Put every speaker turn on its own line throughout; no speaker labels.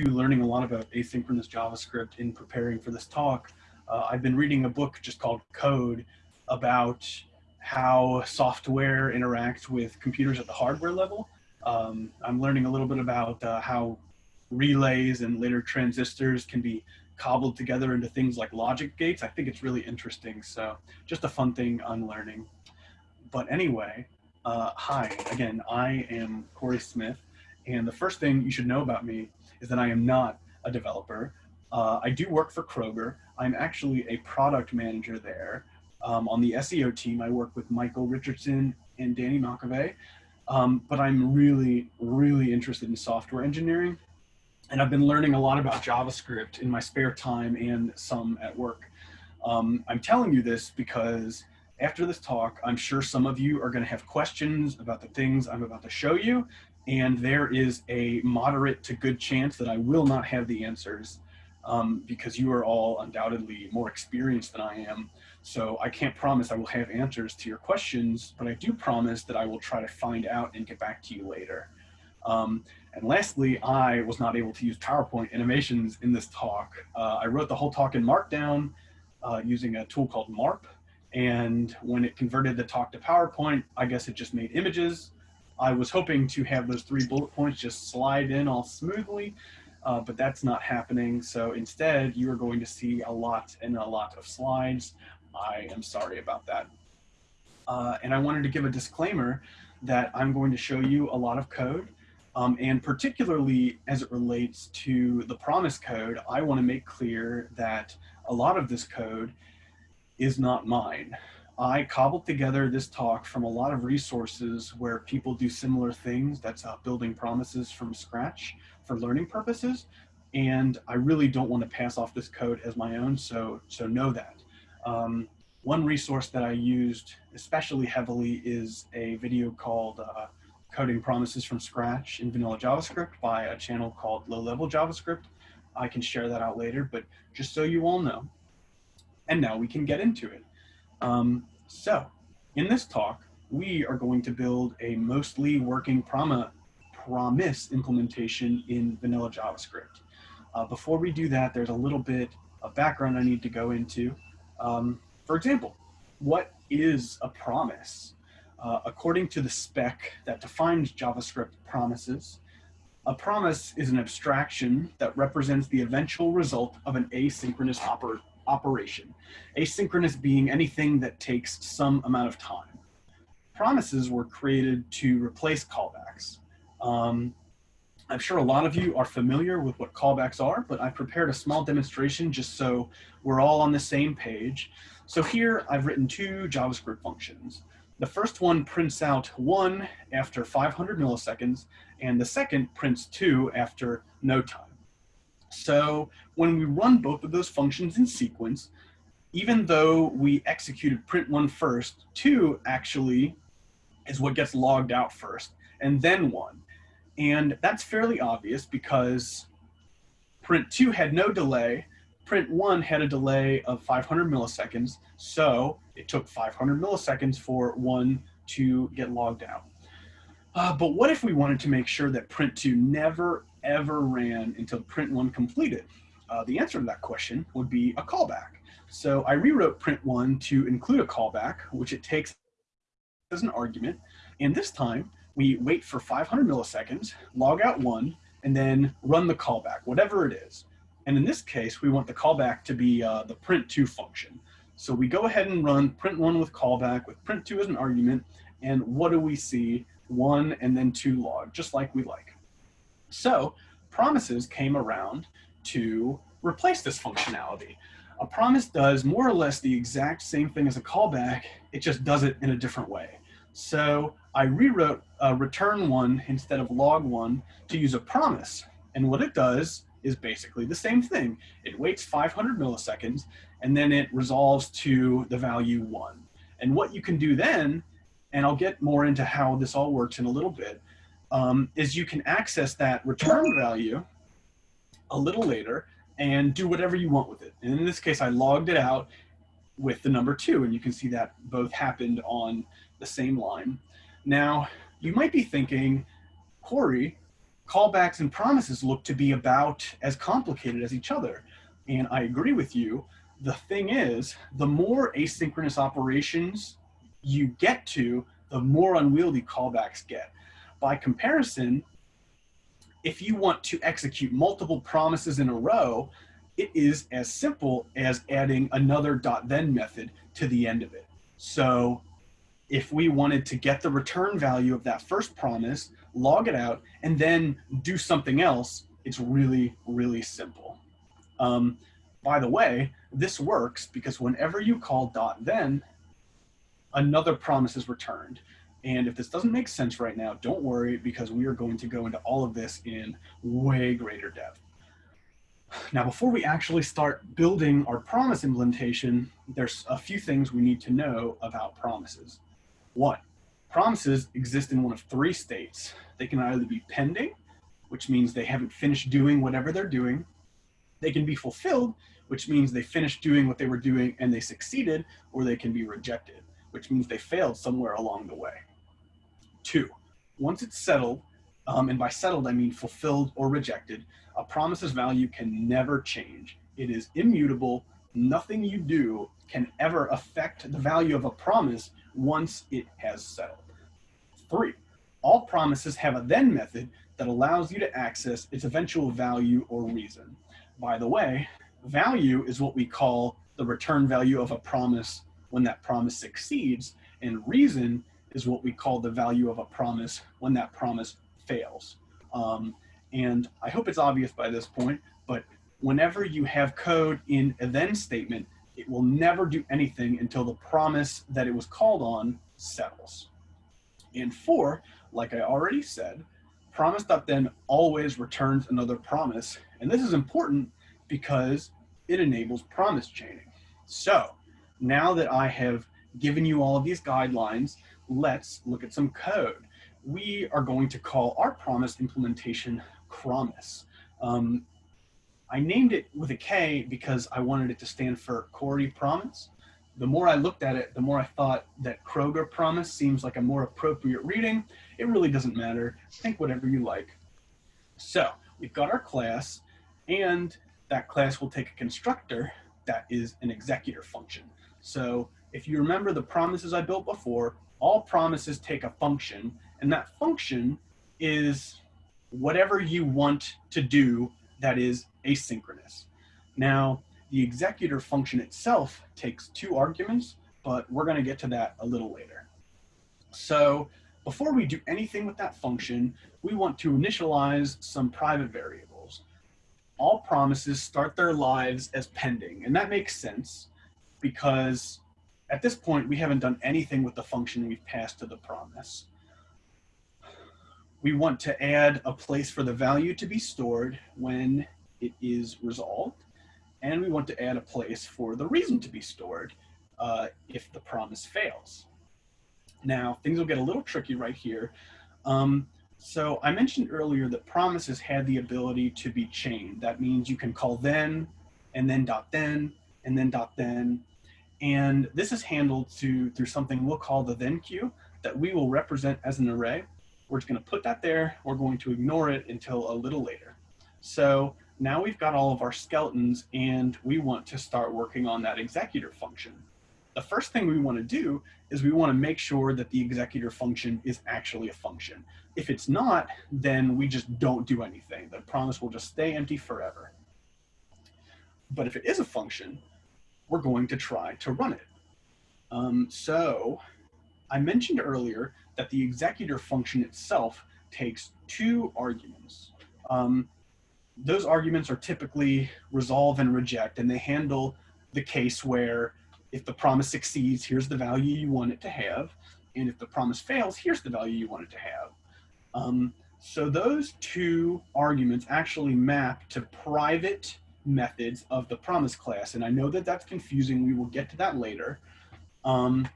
learning a lot about asynchronous JavaScript in preparing for this talk. Uh, I've been reading a book just called Code about how software interacts with computers at the hardware level. Um, I'm learning a little bit about uh, how relays and later transistors can be cobbled together into things like logic gates. I think it's really interesting. So just a fun thing I'm learning. But anyway, uh, hi, again, I am Corey Smith. And the first thing you should know about me is that I am not a developer. Uh, I do work for Kroger. I'm actually a product manager there. Um, on the SEO team, I work with Michael Richardson and Danny McAvey. Um, but I'm really, really interested in software engineering. And I've been learning a lot about JavaScript in my spare time and some at work. Um, I'm telling you this because after this talk, I'm sure some of you are going to have questions about the things I'm about to show you, and there is a moderate to good chance that I will not have the answers um, because you are all undoubtedly more experienced than I am. So I can't promise I will have answers to your questions, but I do promise that I will try to find out and get back to you later. Um, and lastly, I was not able to use PowerPoint animations in this talk. Uh, I wrote the whole talk in Markdown uh, using a tool called MARP. And when it converted the talk to PowerPoint, I guess it just made images. I was hoping to have those three bullet points just slide in all smoothly, uh, but that's not happening. So instead, you are going to see a lot and a lot of slides. I am sorry about that. Uh, and I wanted to give a disclaimer that I'm going to show you a lot of code. Um, and particularly as it relates to the promise code, I want to make clear that a lot of this code is not mine. I cobbled together this talk from a lot of resources where people do similar things. That's uh, building promises from scratch for learning purposes. And I really don't want to pass off this code as my own, so, so know that. Um, one resource that I used especially heavily is a video called uh, Coding Promises from Scratch in Vanilla JavaScript by a channel called Low Level JavaScript. I can share that out later, but just so you all know. And now we can get into it. Um, so in this talk, we are going to build a mostly working promise implementation in vanilla JavaScript. Uh, before we do that, there's a little bit of background I need to go into. Um, for example, what is a promise? Uh, according to the spec that defines JavaScript promises, a promise is an abstraction that represents the eventual result of an asynchronous oper operation, asynchronous being anything that takes some amount of time. Promises were created to replace callbacks. Um, I'm sure a lot of you are familiar with what callbacks are, but I prepared a small demonstration just so we're all on the same page. So here I've written two JavaScript functions. The first one prints out one after 500 milliseconds, and the second prints two after no time. So when we run both of those functions in sequence, even though we executed print one first, two actually is what gets logged out first, and then one. And that's fairly obvious because print two had no delay, print one had a delay of 500 milliseconds, so it took 500 milliseconds for one to get logged out. Uh, but what if we wanted to make sure that print two never ever ran until print one completed? Uh, the answer to that question would be a callback. So I rewrote print one to include a callback, which it takes as an argument. And this time we wait for 500 milliseconds, log out one, and then run the callback, whatever it is. And in this case, we want the callback to be uh, the print2 function. So we go ahead and run print1 with callback with print2 as an argument. And what do we see? One and then two log, just like we like. So promises came around to replace this functionality. A promise does more or less the exact same thing as a callback, it just does it in a different way. So I rewrote uh, return one instead of log one to use a promise. And what it does is basically the same thing. It waits 500 milliseconds and then it resolves to the value one. And what you can do then, and I'll get more into how this all works in a little bit, um, is you can access that return value a little later and do whatever you want with it. And in this case, I logged it out with the number two, and you can see that both happened on the same line. Now, you might be thinking, Corey, callbacks and promises look to be about as complicated as each other. And I agree with you. The thing is, the more asynchronous operations you get to, the more unwieldy callbacks get. By comparison, if you want to execute multiple promises in a row, it is as simple as adding another dot then method to the end of it. So if we wanted to get the return value of that first promise, log it out, and then do something else, it's really, really simple. Um, by the way, this works because whenever you call dot then, another promise is returned. And if this doesn't make sense right now, don't worry because we are going to go into all of this in way greater depth. Now, before we actually start building our promise implementation, there's a few things we need to know about promises. One, promises exist in one of three states. They can either be pending, which means they haven't finished doing whatever they're doing. They can be fulfilled, which means they finished doing what they were doing and they succeeded, or they can be rejected, which means they failed somewhere along the way. Two, once it's settled, um, and by settled I mean fulfilled or rejected, a promise's value can never change. It is immutable. Nothing you do can ever affect the value of a promise once it has settled. Three, all promises have a then method that allows you to access its eventual value or reason. By the way, value is what we call the return value of a promise when that promise succeeds, and reason is what we call the value of a promise when that promise fails. Um, and I hope it's obvious by this point, but whenever you have code in a then statement, it will never do anything until the promise that it was called on settles. And four, like I already said, promise.then always returns another promise. And this is important because it enables promise chaining. So now that I have given you all of these guidelines, let's look at some code. We are going to call our promise implementation Promise. Um, I named it with a K because I wanted it to stand for Corey Promise. The more I looked at it, the more I thought that Kroger Promise seems like a more appropriate reading. It really doesn't matter. Think whatever you like. So we've got our class, and that class will take a constructor that is an executor function. So if you remember the promises I built before, all promises take a function, and that function is whatever you want to do that is asynchronous. Now, the executor function itself takes two arguments, but we're going to get to that a little later. So before we do anything with that function, we want to initialize some private variables. All promises start their lives as pending, and that makes sense because at this point, we haven't done anything with the function we've passed to the promise we want to add a place for the value to be stored when it is resolved. And we want to add a place for the reason to be stored uh, if the promise fails. Now, things will get a little tricky right here. Um, so I mentioned earlier that promises had the ability to be chained. That means you can call then, and then dot then, and then dot then. And this is handled to, through something we'll call the then queue that we will represent as an array. We're just going to put that there. We're going to ignore it until a little later. So now we've got all of our skeletons and we want to start working on that executor function. The first thing we want to do is we want to make sure that the executor function is actually a function. If it's not, then we just don't do anything. The promise will just stay empty forever. But if it is a function, we're going to try to run it. Um, so I mentioned earlier that the executor function itself takes two arguments. Um, those arguments are typically resolve and reject, and they handle the case where if the promise succeeds, here's the value you want it to have, and if the promise fails, here's the value you want it to have. Um, so those two arguments actually map to private methods of the promise class, and I know that that's confusing. We will get to that later. Um,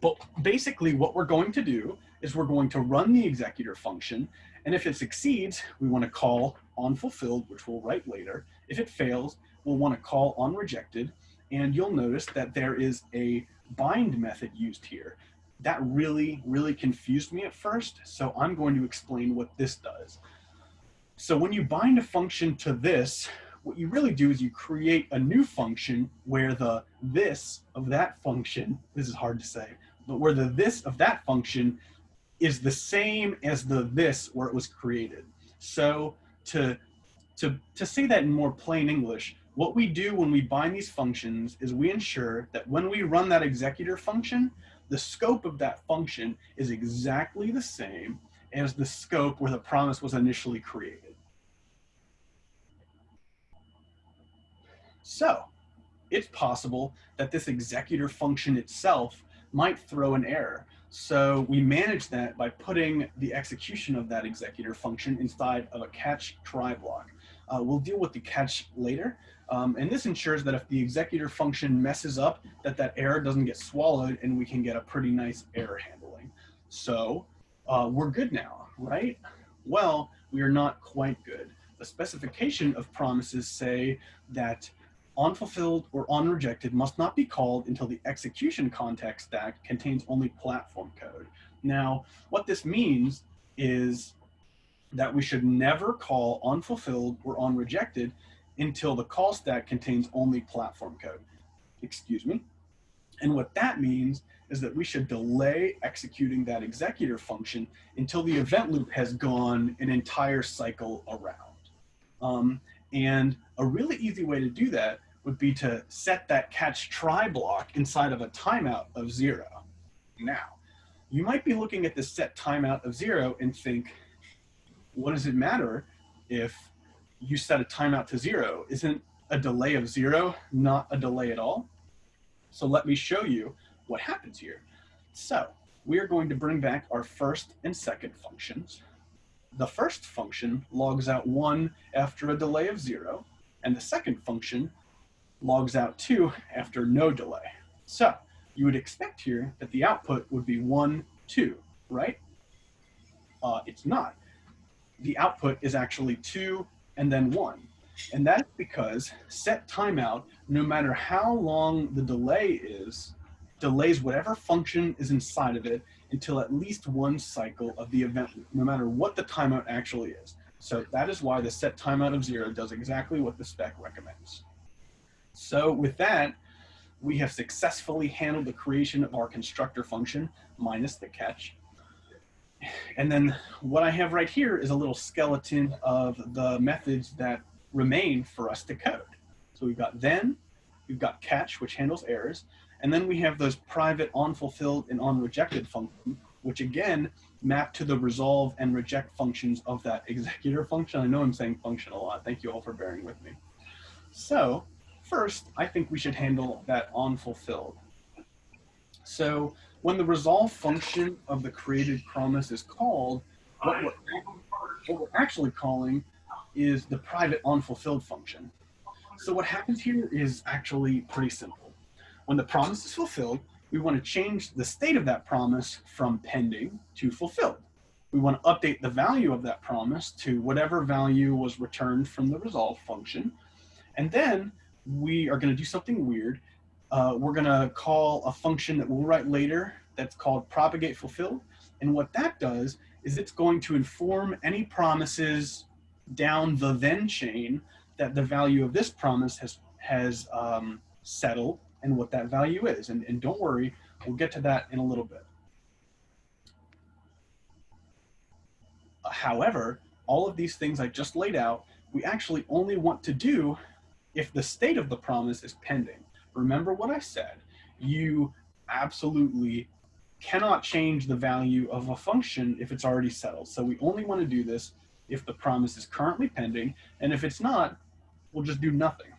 but basically what we're going to do is we're going to run the executor function. And if it succeeds, we want to call on fulfilled, which we'll write later. If it fails, we'll want to call on rejected. And you'll notice that there is a bind method used here. That really, really confused me at first. So I'm going to explain what this does. So when you bind a function to this, what you really do is you create a new function where the this of that function, this is hard to say, but where the this of that function is the same as the this where it was created. So to, to, to say that in more plain English, what we do when we bind these functions is we ensure that when we run that executor function, the scope of that function is exactly the same as the scope where the promise was initially created. So it's possible that this executor function itself might throw an error. So we manage that by putting the execution of that executor function inside of a catch try block. Uh, we'll deal with the catch later. Um, and this ensures that if the executor function messes up, that that error doesn't get swallowed and we can get a pretty nice error handling. So uh, we're good now, right? Well, we are not quite good. The specification of promises say that onFulfilled or onRejected must not be called until the execution context stack contains only platform code. Now, what this means is that we should never call onFulfilled or onRejected until the call stack contains only platform code. Excuse me. And what that means is that we should delay executing that executor function until the event loop has gone an entire cycle around. Um, and a really easy way to do that would be to set that catch try block inside of a timeout of zero. Now, you might be looking at this set timeout of zero and think, what does it matter if you set a timeout to zero? Isn't a delay of zero not a delay at all? So let me show you what happens here. So we are going to bring back our first and second functions. The first function logs out one after a delay of zero, and the second function logs out two after no delay. So you would expect here that the output would be one, two, right? Uh, it's not. The output is actually two and then one. And that's because set timeout, no matter how long the delay is, delays whatever function is inside of it until at least one cycle of the event no matter what the timeout actually is. So that is why the set timeout of zero does exactly what the spec recommends. So with that, we have successfully handled the creation of our constructor function minus the catch. And then what I have right here is a little skeleton of the methods that remain for us to code. So we've got then, we've got catch, which handles errors, and then we have those private onFulfilled and onRejected functions, which again map to the resolve and reject functions of that executor function. I know I'm saying function a lot. Thank you all for bearing with me. So First, I think we should handle that onFulfilled. So when the resolve function of the created promise is called, what we're, what we're actually calling is the private onFulfilled function. So what happens here is actually pretty simple. When the promise is fulfilled, we want to change the state of that promise from pending to fulfilled. We want to update the value of that promise to whatever value was returned from the resolve function. And then we are going to do something weird. Uh, we're going to call a function that we'll write later that's called propagate fulfilled. And what that does is it's going to inform any promises down the then chain that the value of this promise has, has um, settled and what that value is. And, and don't worry, we'll get to that in a little bit. However, all of these things I just laid out, we actually only want to do if the state of the promise is pending. Remember what I said, you absolutely cannot change the value of a function if it's already settled. So we only want to do this if the promise is currently pending, and if it's not, we'll just do nothing.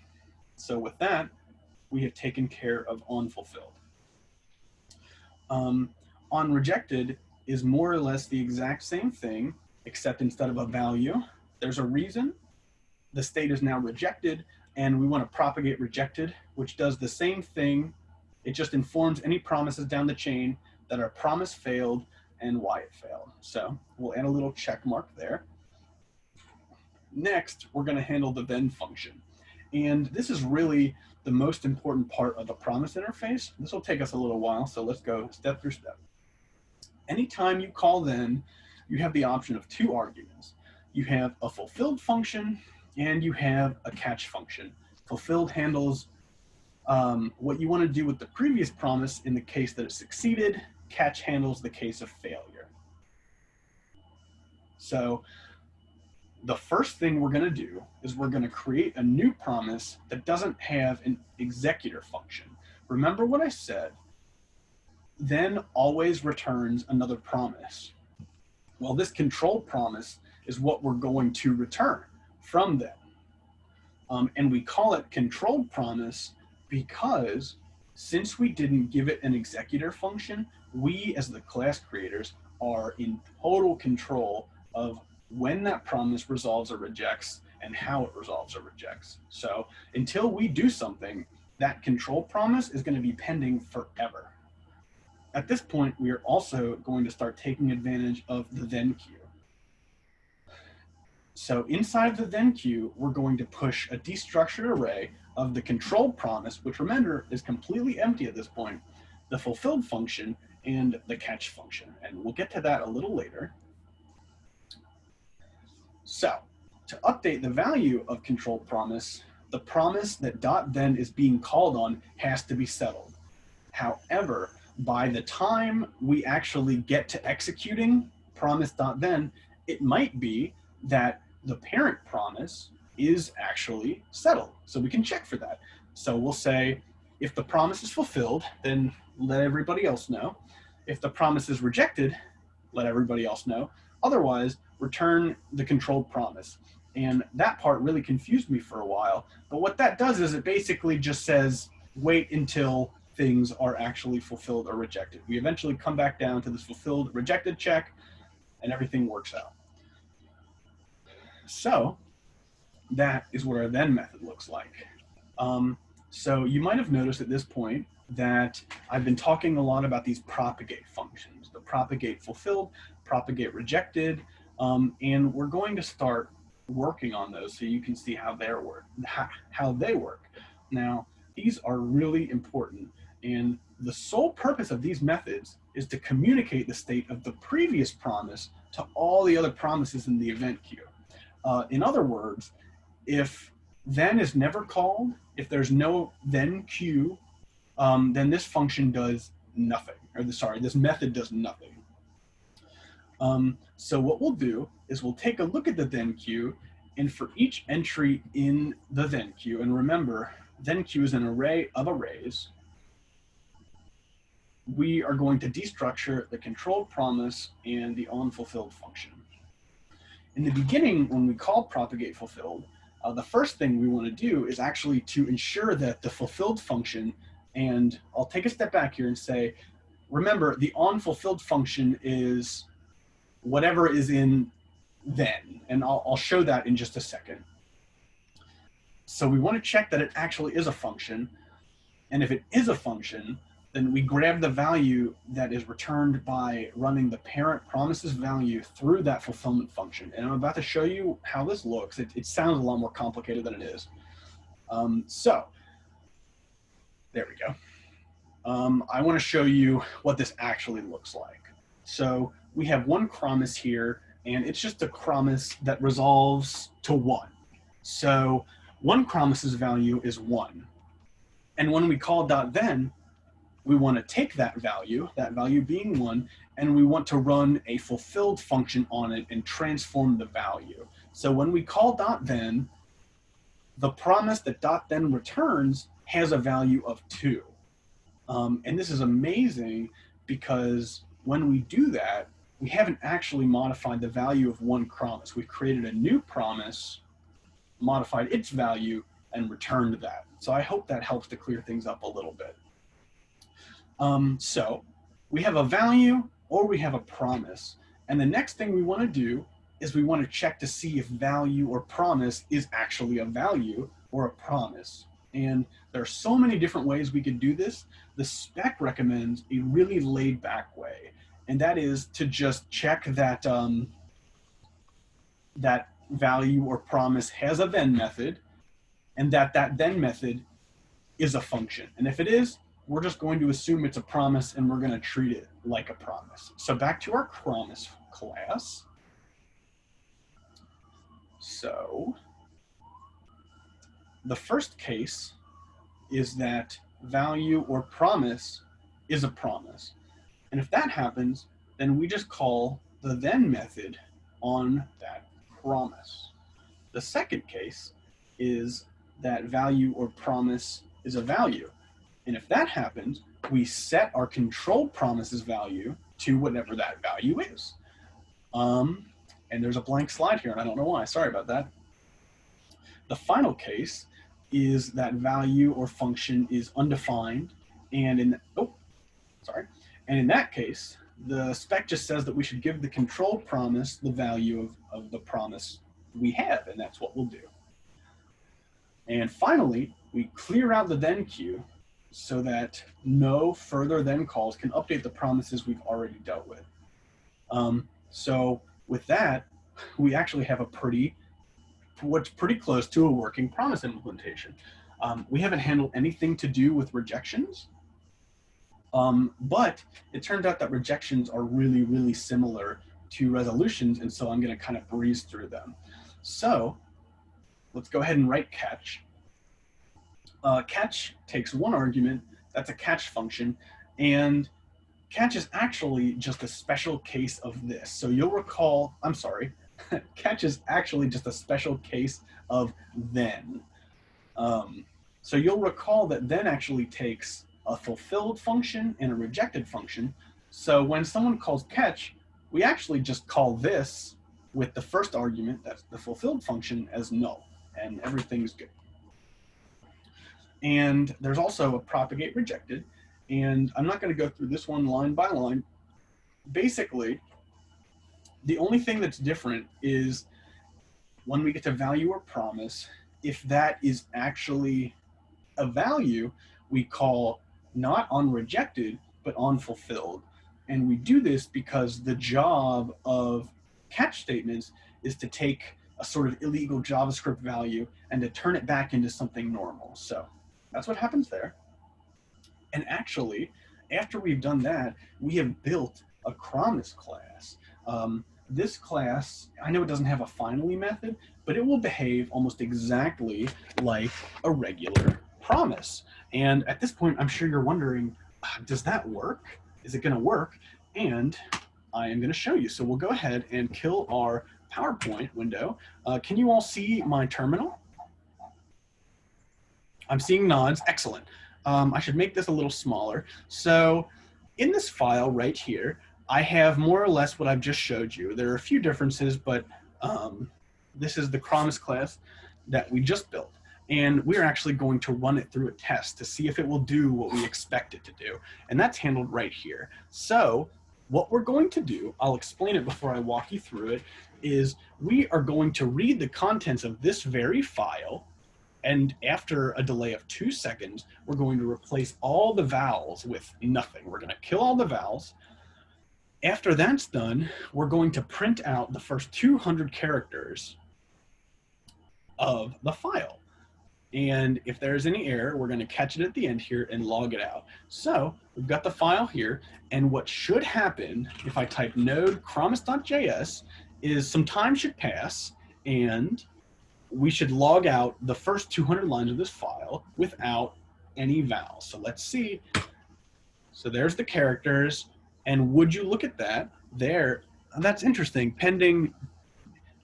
So with that, we have taken care of onFulfilled. Um, on rejected is more or less the exact same thing, except instead of a value, there's a reason. The state is now rejected, and we want to propagate rejected, which does the same thing. It just informs any promises down the chain that our promise failed and why it failed. So we'll add a little check mark there. Next, we're going to handle the then function. And this is really the most important part of the promise interface. This will take us a little while, so let's go step through step. Anytime you call then, you have the option of two arguments you have a fulfilled function and you have a catch function. Fulfilled handles um, what you want to do with the previous promise in the case that it succeeded. Catch handles the case of failure. So the first thing we're going to do is we're going to create a new promise that doesn't have an executor function. Remember what I said, then always returns another promise. Well, this control promise is what we're going to return from them. Um, and we call it controlled promise because since we didn't give it an executor function, we as the class creators are in total control of when that promise resolves or rejects and how it resolves or rejects. So until we do something, that control promise is going to be pending forever. At this point, we are also going to start taking advantage of the then queue. So inside the then queue, we're going to push a destructured array of the control promise, which remember is completely empty at this point, the fulfilled function, and the catch function. And we'll get to that a little later. So to update the value of control promise, the promise that dot then is being called on has to be settled. However, by the time we actually get to executing promise dot then, it might be that the parent promise is actually settled. So we can check for that. So we'll say, if the promise is fulfilled, then let everybody else know. If the promise is rejected, let everybody else know. Otherwise, return the controlled promise. And that part really confused me for a while. But what that does is it basically just says, wait until things are actually fulfilled or rejected. We eventually come back down to this fulfilled rejected check and everything works out. So that is what our then method looks like. Um, so you might have noticed at this point that I've been talking a lot about these propagate functions, the propagate fulfilled, propagate rejected, um, and we're going to start working on those so you can see how they work, how they work. Now, these are really important, and the sole purpose of these methods is to communicate the state of the previous promise to all the other promises in the event queue. Uh, in other words, if then is never called, if there's no then queue, um, then this function does nothing, or the, sorry, this method does nothing. Um, so what we'll do is we'll take a look at the then queue and for each entry in the then queue, and remember, then queue is an array of arrays, we are going to destructure the controlled promise and the onFulfilled function. In the beginning, when we call propagate fulfilled, uh, the first thing we want to do is actually to ensure that the fulfilled function, and I'll take a step back here and say, remember the onFulfilled function is whatever is in then. And I'll, I'll show that in just a second. So we want to check that it actually is a function. And if it is a function, then we grab the value that is returned by running the parent promises value through that fulfillment function. And I'm about to show you how this looks. It, it sounds a lot more complicated than it is. Um, so there we go. Um, I want to show you what this actually looks like. So we have one promise here, and it's just a promise that resolves to one. So one promise's value is one. And when we call dot then, we want to take that value, that value being one, and we want to run a fulfilled function on it and transform the value. So when we call dot then, the promise that dot then returns has a value of two. Um, and this is amazing because when we do that, we haven't actually modified the value of one promise. We've created a new promise, modified its value, and returned that. So I hope that helps to clear things up a little bit. Um, so we have a value or we have a promise. And the next thing we want to do is we want to check to see if value or promise is actually a value or a promise. And there are so many different ways we could do this. The spec recommends a really laid back way and that is to just check that um, that value or promise has a then method, and that that then method is a function. And if it is, we're just going to assume it's a promise and we're going to treat it like a promise. So back to our promise class. So the first case is that value or promise is a promise. And if that happens, then we just call the then method on that promise. The second case is that value or promise is a value. And if that happens, we set our control promises value to whatever that value is. Um, and there's a blank slide here, and I don't know why. Sorry about that. The final case is that value or function is undefined, and in oh, sorry, and in that case, the spec just says that we should give the control promise the value of, of the promise we have, and that's what we'll do. And finally, we clear out the then queue so that no further then calls can update the promises we've already dealt with. Um, so with that, we actually have a pretty, what's pretty close to a working promise implementation. Um, we haven't handled anything to do with rejections, um, but it turns out that rejections are really, really similar to resolutions, and so I'm gonna kind of breeze through them. So let's go ahead and write catch. Uh, catch takes one argument, that's a catch function, and catch is actually just a special case of this. So you'll recall, I'm sorry, catch is actually just a special case of then. Um, so you'll recall that then actually takes a fulfilled function and a rejected function. So when someone calls catch, we actually just call this with the first argument, that's the fulfilled function, as null, and everything's good. And there's also a propagate rejected, and I'm not going to go through this one line by line. Basically, the only thing that's different is when we get to value or promise, if that is actually a value, we call not on rejected, but on fulfilled. And we do this because the job of catch statements is to take a sort of illegal JavaScript value and to turn it back into something normal. So that's what happens there. And actually, after we've done that, we have built a promise class. Um, this class, I know it doesn't have a finally method, but it will behave almost exactly like a regular promise. And at this point, I'm sure you're wondering, ah, does that work? Is it gonna work? And I am gonna show you. So we'll go ahead and kill our PowerPoint window. Uh, can you all see my terminal? I'm seeing nods, excellent. Um, I should make this a little smaller. So in this file right here, I have more or less what I've just showed you. There are a few differences, but um, this is the Promise class that we just built. And we're actually going to run it through a test to see if it will do what we expect it to do. And that's handled right here. So what we're going to do, I'll explain it before I walk you through it, is we are going to read the contents of this very file and after a delay of two seconds, we're going to replace all the vowels with nothing. We're going to kill all the vowels. After that's done, we're going to print out the first 200 characters of the file. And if there's any error, we're going to catch it at the end here and log it out. So we've got the file here. And what should happen if I type node promise.js is some time should pass and we should log out the first 200 lines of this file without any vowels. So let's see. So there's the characters. And would you look at that there? That's interesting. Pending.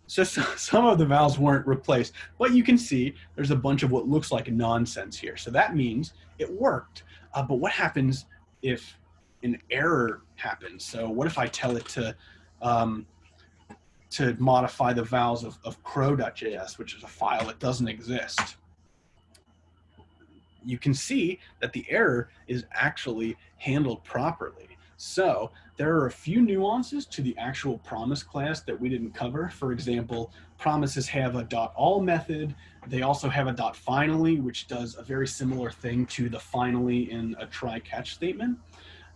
So, so some of the vowels weren't replaced, but you can see there's a bunch of what looks like nonsense here. So that means it worked. Uh, but what happens if an error happens? So what if I tell it to um, to modify the vowels of, of crow.js, which is a file that doesn't exist. You can see that the error is actually handled properly. So there are a few nuances to the actual promise class that we didn't cover. For example, promises have a dot all method. They also have a dot finally, which does a very similar thing to the finally in a try catch statement.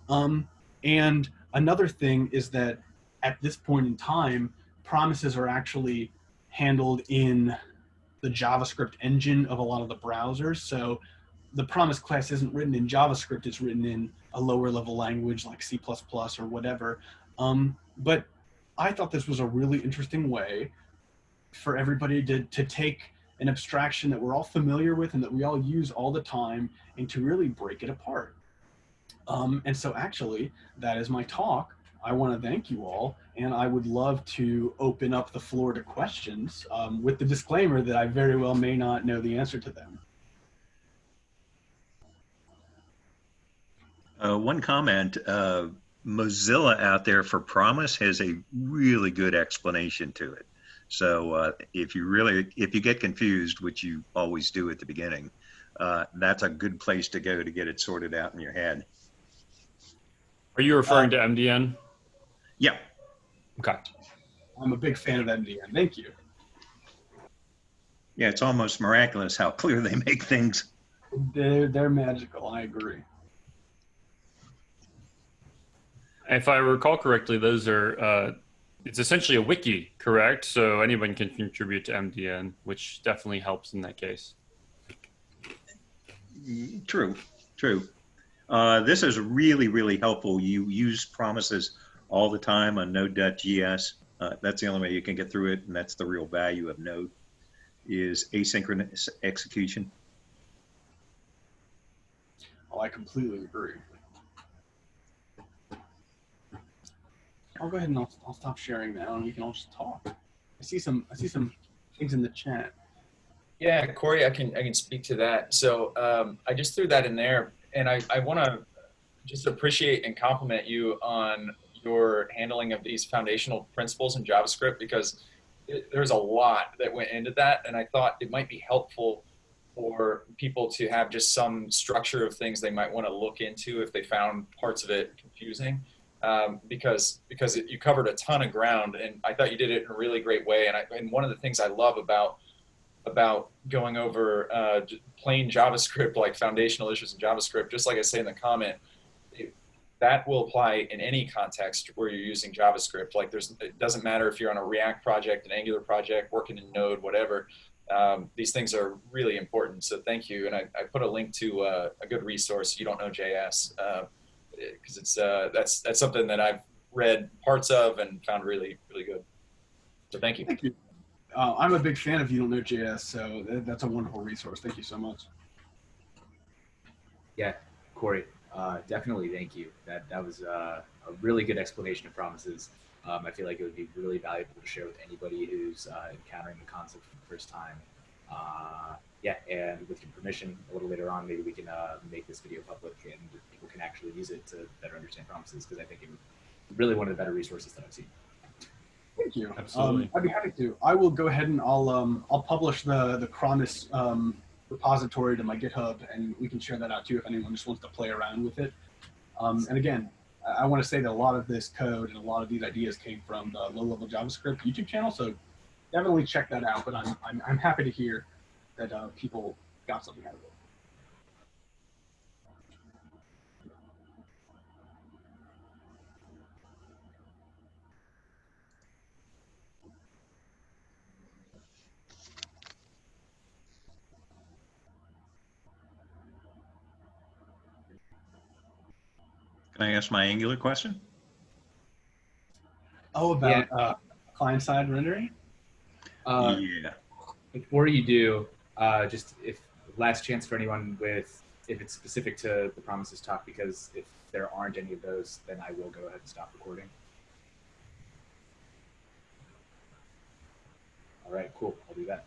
Um, and another thing is that at this point in time, promises are actually handled in the JavaScript engine of a lot of the browsers. So the promise class isn't written in JavaScript, it's written in a lower level language like C++ or whatever. Um, but I thought this was a really interesting way for everybody to, to take an abstraction that we're all familiar with and that we all use all the time and to really break it apart. Um, and so actually, that is my talk. I want to thank you all, and I would love to open up the floor to questions um, with the disclaimer that I very well may not know the answer to them.
Uh, one comment, uh, Mozilla out there for Promise has a really good explanation to it. So uh, if you really, if you get confused, which you always do at the beginning, uh, that's a good place to go to get it sorted out in your head.
Are you referring to MDN?
Yeah.
Okay.
I'm a big fan of MDN. Thank you.
Yeah, it's almost miraculous how clear they make things.
They're, they're magical. I agree.
If I recall correctly, those are uh, it's essentially a wiki, correct? So anyone can contribute to MDN, which definitely helps in that case.
True, true. Uh, this is really, really helpful. You use promises all the time on Node.js. Uh, that's the only way you can get through it, and that's the real value of Node is asynchronous execution.
Oh, I completely agree. I'll go ahead and I'll, I'll stop sharing now, and we can all just talk. I see some I see some things in the chat.
Yeah, Corey, I can I can speak to that. So um, I just threw that in there, and I I want to just appreciate and compliment you on your handling of these foundational principles in JavaScript because it, there's a lot that went into that, and I thought it might be helpful for people to have just some structure of things they might want to look into if they found parts of it confusing um, because because it, you covered a ton of ground, and I thought you did it in a really great way. And, I, and one of the things I love about about going over uh, plain JavaScript, like foundational issues in JavaScript, just like I say in the comment, that will apply in any context where you're using JavaScript. Like there's, it doesn't matter if you're on a React project, an Angular project, working in Node, whatever. Um, these things are really important. So thank you. And I, I put a link to uh, a good resource. You don't know JS. Uh, because it's uh, that's that's something that I've read parts of and found really really good. So thank you.
Thank you. Uh, I'm a big fan of You Don't Know JS, so that's a wonderful resource. Thank you so much.
Yeah, Corey, uh, definitely thank you. That that was uh, a really good explanation of promises. Um, I feel like it would be really valuable to share with anybody who's uh, encountering the concept for the first time. Uh, yeah, and with your permission, a little later on, maybe we can uh, make this video public and people can actually use it to better understand promises because I think it's really one of the better resources that I've seen.
Thank you.
Absolutely.
Um, I'd be happy to. I will go ahead and I'll um, I'll publish the the Promise um, repository to my GitHub, and we can share that out too if anyone just wants to play around with it. Um, and again, I, want to say that a lot of this code and a lot of these ideas came from the low level JavaScript YouTube channel, so definitely check that out. But I'm I'm, I'm happy to hear that uh, people got something out of it.
Can I ask my Angular question?
Oh, about yeah. uh, client-side rendering?
Uh,
yeah.
Before you do, uh, just if last chance for anyone with if it's specific to the promises talk, because if there aren't any of those, then I will go ahead and stop recording. All right, cool. I'll do that.